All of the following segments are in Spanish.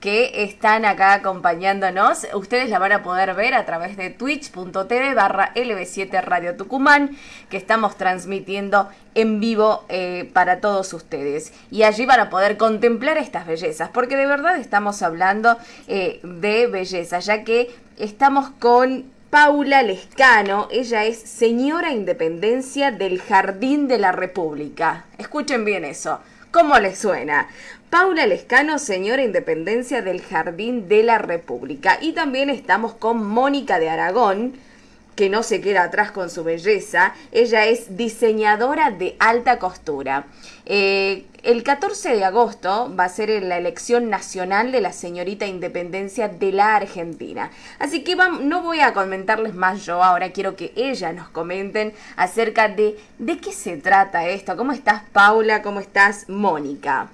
que están acá acompañándonos. Ustedes la van a poder ver a través de twitch.tv barra LB7 Radio Tucumán, que estamos transmitiendo en vivo eh, para todos ustedes. Y allí van a poder contemplar estas bellezas, porque de verdad estamos hablando eh, de belleza, ya que estamos con Paula Lescano, ella es señora Independencia del Jardín de la República. Escuchen bien eso. ¿Cómo les suena? Paula Lescano, señora Independencia del Jardín de la República. Y también estamos con Mónica de Aragón, que no se queda atrás con su belleza. Ella es diseñadora de alta costura. Eh, el 14 de agosto va a ser la elección nacional de la señorita Independencia de la Argentina. Así que no voy a comentarles más yo, ahora quiero que ella nos comenten acerca de de qué se trata esto. ¿Cómo estás Paula? ¿Cómo estás Mónica?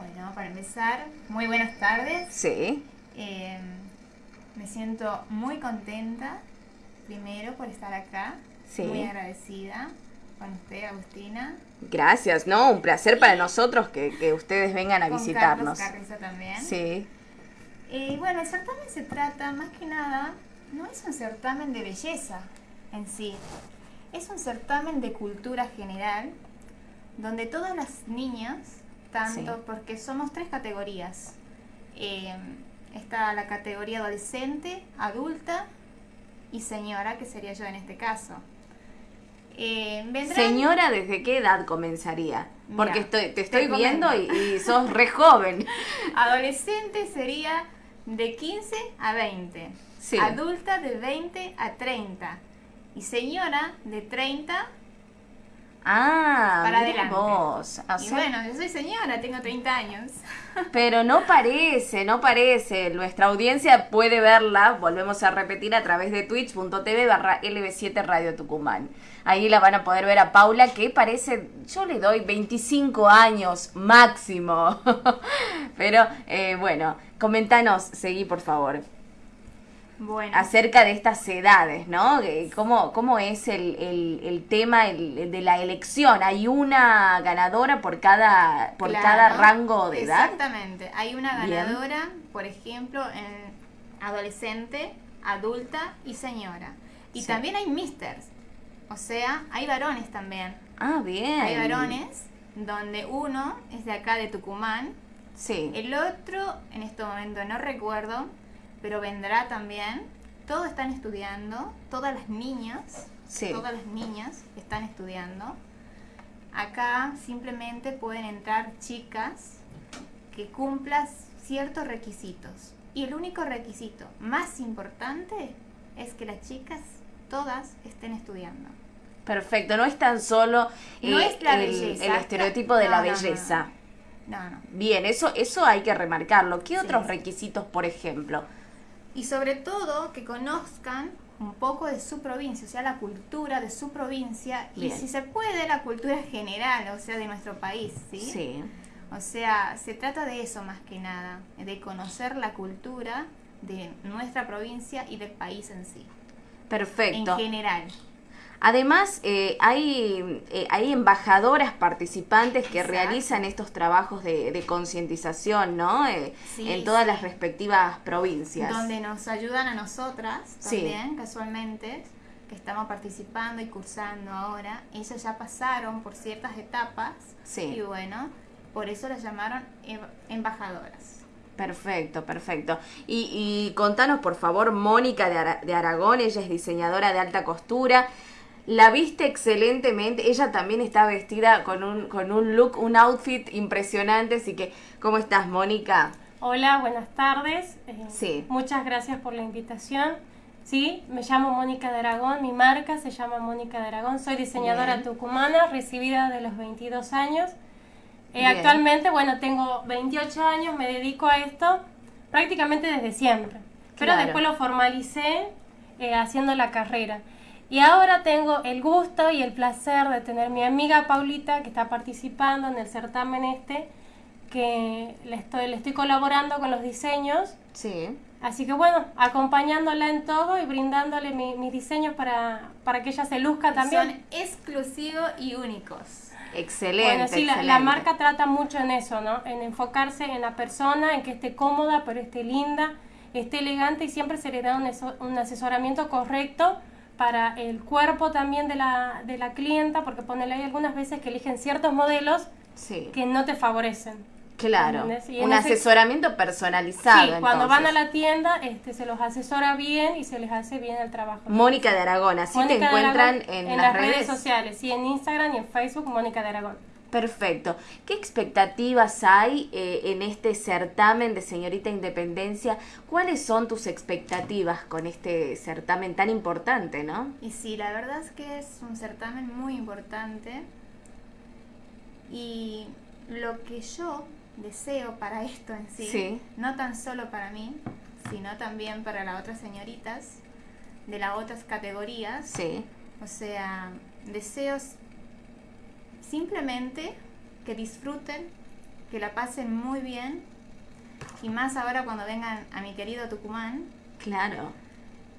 Bueno, para empezar, muy buenas tardes. Sí. Em, me siento muy contenta primero por estar acá. Sí. Muy agradecida con usted, Agustina. Gracias, ¿no? Un placer para nosotros que, ustedes vengan a con visitarnos. Carlos también. Sí. Y bueno, el certamen se trata más que nada, no es un certamen de belleza en sí, es un certamen de cultura general donde todas las niñas, tanto porque somos tres categorías, eh, está la categoría adolescente, adulta y señora, que sería yo en este caso. Eh, señora, ¿desde qué edad comenzaría? Porque estoy, te estoy viendo y, sos re joven. Adolescente sería de 15 a 20. Adulta de 20 a 30. Y señora de 30 Ah, para adelante. Vos. y bueno, yo soy señora, tengo 30 años. Pero no parece, no parece. Nuestra audiencia puede verla, volvemos a repetir, a través de twitch.tv barra LB7 Radio Tucumán. Ahí la van a poder ver a Paula, que parece, yo le doy 25 años máximo. Pero eh, bueno, comentanos, seguí por favor acerca de estas edades, ¿no? ¿Cómo, cómo es el, el, tema de la elección? ¿Hay una ganadora por cada, por cada rango de edad? Exactamente, hay una ganadora, por ejemplo, en adolescente, adulta y señora. Y también hay misters, o sea, hay varones también. Ah, bien. Hay varones donde uno es de acá de Tucumán. Sí. El otro, en este momento no recuerdo, pero vendrá también. Todos están estudiando, todas las niñas, todas las niñas están estudiando. Acá simplemente pueden entrar chicas que cumplan ciertos requisitos. Y el único requisito más importante es que las chicas todas estén estudiando. Perfecto, no es tan solo no es la el, el, estereotipo de la belleza. No, no. Bien, eso, eso hay que remarcarlo. ¿Qué otros requisitos, por ejemplo? Y sobre todo que conozcan un poco de su provincia, o sea, la cultura de su provincia y si se puede la cultura general, o sea, de nuestro país, ¿sí? Sí. O sea, se trata de eso más que nada, de conocer la cultura de nuestra provincia y del país en sí. Perfecto. En general. Además, eh, hay, eh, hay embajadoras participantes que realizan estos trabajos de, concientización, ¿no? Eh, en todas las respectivas provincias. Donde nos ayudan a nosotras también, casualmente, que estamos participando y cursando ahora. Ellas ya pasaron por ciertas etapas. Y bueno, por eso las llamaron em, embajadoras. Perfecto, perfecto. Y, y contanos, por favor, Mónica de, de Aragón, ella es diseñadora de alta costura. La viste excelentemente. Ella también está vestida con un, con un look, un outfit impresionante. Así que, ¿cómo estás, Mónica? Hola, buenas tardes. Eh, sí. Muchas gracias por la invitación. Sí, me llamo Mónica de Aragón, mi marca se llama Mónica de Aragón, soy diseñadora tucumana, recibida de los 22 años. Eh, actualmente, bueno, tengo 28 años, me dedico a esto prácticamente desde siempre, pero después lo formalicé eh, haciendo la carrera. Y ahora tengo el gusto y el placer de tener mi amiga Paulita que está participando en el certamen este, que le estoy, le estoy colaborando con los diseños. Sí. Así que bueno, acompañándola en todo y brindándole mis diseños para, para que ella se luzca también. Son exclusivos y únicos. Excelente. Bueno, sí, La, marca trata mucho en eso, ¿no? En enfocarse en la persona, en que esté cómoda, pero esté linda, esté elegante y siempre se le da un, un asesoramiento correcto para el cuerpo también de la, de la clienta, porque ponele hay algunas veces que eligen ciertos modelos que no te favorecen. Claro, un asesoramiento personalizado. Sí, cuando van a la tienda este, se los asesora bien y se les hace bien el trabajo. Mónica de Aragón, así te encuentran en, las, redes? sociales, sí, en Instagram y en Facebook, Mónica de Aragón. Perfecto. ¿Qué expectativas hay eh, en este certamen de Señorita Independencia? ¿Cuáles son tus expectativas con este certamen tan importante, no? Y sí, la verdad es que es un certamen muy importante. Y lo que yo deseo para esto en sí, no tan solo para mí, sino también para las otras señoritas de las otras categorías. Sí. O sea, deseos simplemente que disfruten, que la pasen muy bien y más ahora cuando vengan a mi querido Tucumán. Claro.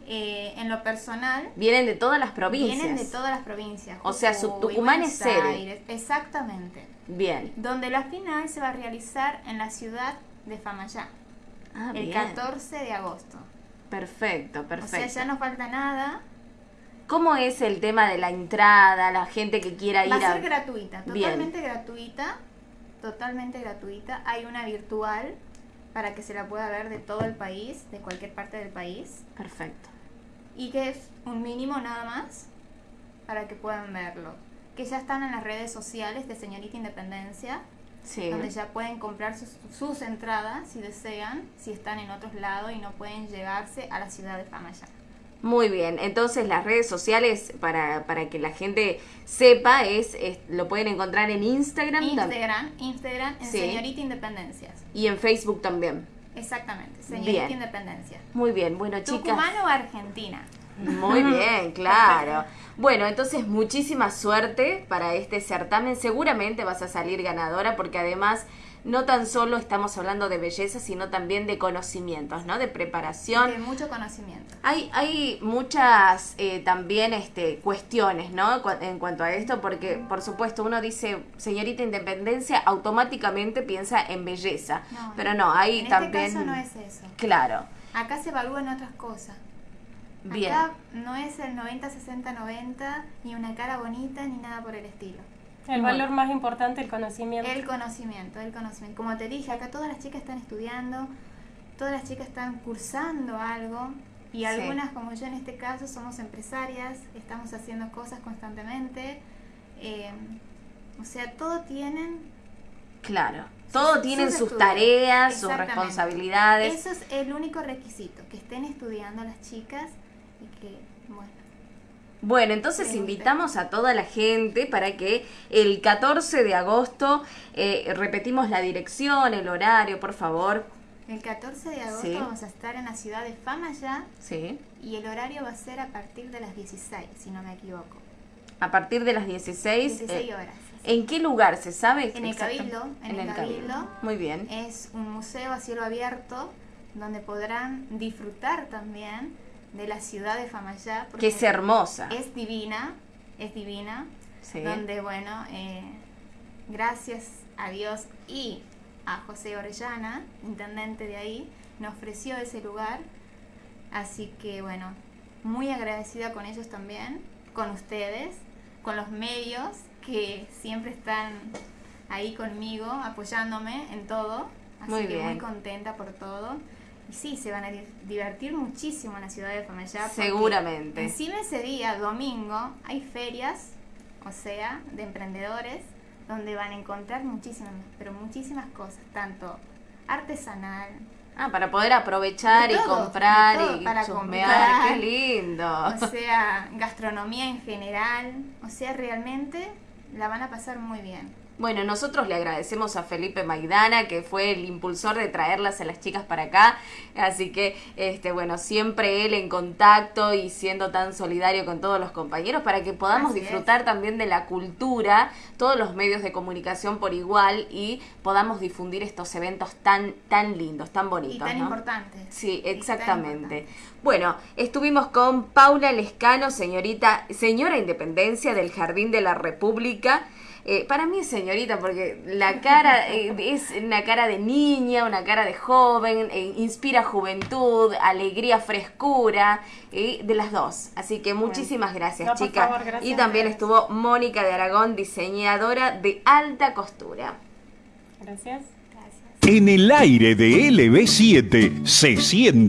Eh, en lo personal. Vienen de todas las provincias. Vienen de todas las provincias. O sea, su Tucumán es sede. Exactamente. Bien. Donde la final se va a realizar en la ciudad de Famayá. Ah, el 14 de agosto. Perfecto, perfecto. O sea, ya no falta nada. ¿Cómo es el tema de la entrada, la gente que quiera ir a... Va a ser gratuita, totalmente gratuita, totalmente gratuita. Hay una virtual para que se la pueda ver de todo el país, de cualquier parte del país. Perfecto. Y que es un mínimo nada más para que puedan verlo que ya están en las redes sociales de Señorita Independencia, donde ya pueden comprar sus, entradas si desean, si están en otros lados y no pueden llegarse a la ciudad de Famaya. Muy bien, entonces las redes sociales para, para que la gente sepa es, lo pueden encontrar en Instagram. Instagram, Instagram en Señorita Independencias. Y en Facebook también. Exactamente, Señorita Independencia. Muy bien, bueno chicas. ¿Tucumán o Argentina? Muy bien, claro. Bueno, entonces muchísima suerte para este certamen. Seguramente vas a salir ganadora porque además no tan solo estamos hablando de belleza, sino también de conocimientos, ¿no? De preparación. De mucho conocimiento. Hay, hay muchas eh, también este, cuestiones, ¿no? En cuanto a esto, porque por supuesto uno dice, señorita Independencia, automáticamente piensa en belleza. pero no, hay en también... Este caso no es eso. Claro. Acá se evalúan otras cosas. Bien. Acá no es el 90, 60, 90, ni una cara bonita, ni nada por el estilo. El valor más importante, el conocimiento. El conocimiento, el conocimiento. Como te dije, acá todas las chicas están estudiando, todas las chicas están cursando algo, y algunas, como yo en este caso, somos empresarias, estamos haciendo cosas constantemente. Eh, o sea, todo tienen... Claro, todo tienen sus, tareas, sus responsabilidades. Eso es el único requisito, que estén estudiando las chicas bueno. Bueno, entonces invitamos a toda la gente para que el 14 de agosto eh, repetimos la dirección, el horario, por favor. El 14 de agosto vamos a estar en la ciudad de Fama ya. Sí. Y el horario va a ser a partir de las 16, si no me equivoco. A partir de las 16. 16 eh, horas. ¿En qué lugar se sabe? En el Cabildo. En, el, Cabildo. Muy bien. Es un museo a cielo abierto donde podrán disfrutar también de la ciudad de Famayá. Que es hermosa. Es divina, es divina. Donde, bueno, eh, gracias a Dios y a José Orellana, intendente de ahí, nos ofreció ese lugar. Así que, bueno, muy agradecida con ellos también, con ustedes, con los medios que siempre están ahí conmigo, apoyándome en todo. Así muy que bien. muy contenta por todo sí, se van a divertir muchísimo en la ciudad de Famellá. Seguramente. Encima ese día, domingo, hay ferias, o sea, de emprendedores, donde van a encontrar muchísimas, pero muchísimas cosas, tanto artesanal. Ah, para poder aprovechar y comprar y para chusmear, qué lindo. O sea, gastronomía en general, o sea, realmente la van a pasar muy bien. Bueno, nosotros le agradecemos a Felipe Maidana, que fue el impulsor de traerlas a las chicas para acá. Así que, este, bueno, siempre él en contacto y siendo tan solidario con todos los compañeros para que podamos disfrutar también de la cultura, todos los medios de comunicación por igual y podamos difundir estos eventos tan, tan lindos, tan bonitos. Y tan importantes. Sí, exactamente. Bueno, estuvimos con Paula Lescano, señorita, señora Independencia del Jardín de la República. Eh, para mí es señorita porque la cara eh, es una cara de niña, una cara de joven, eh, inspira juventud, alegría, frescura, de las dos. Así que muchísimas gracias, chicas. y también estuvo Mónica de Aragón, diseñadora de alta costura. Gracias. En el aire de LB7 se siente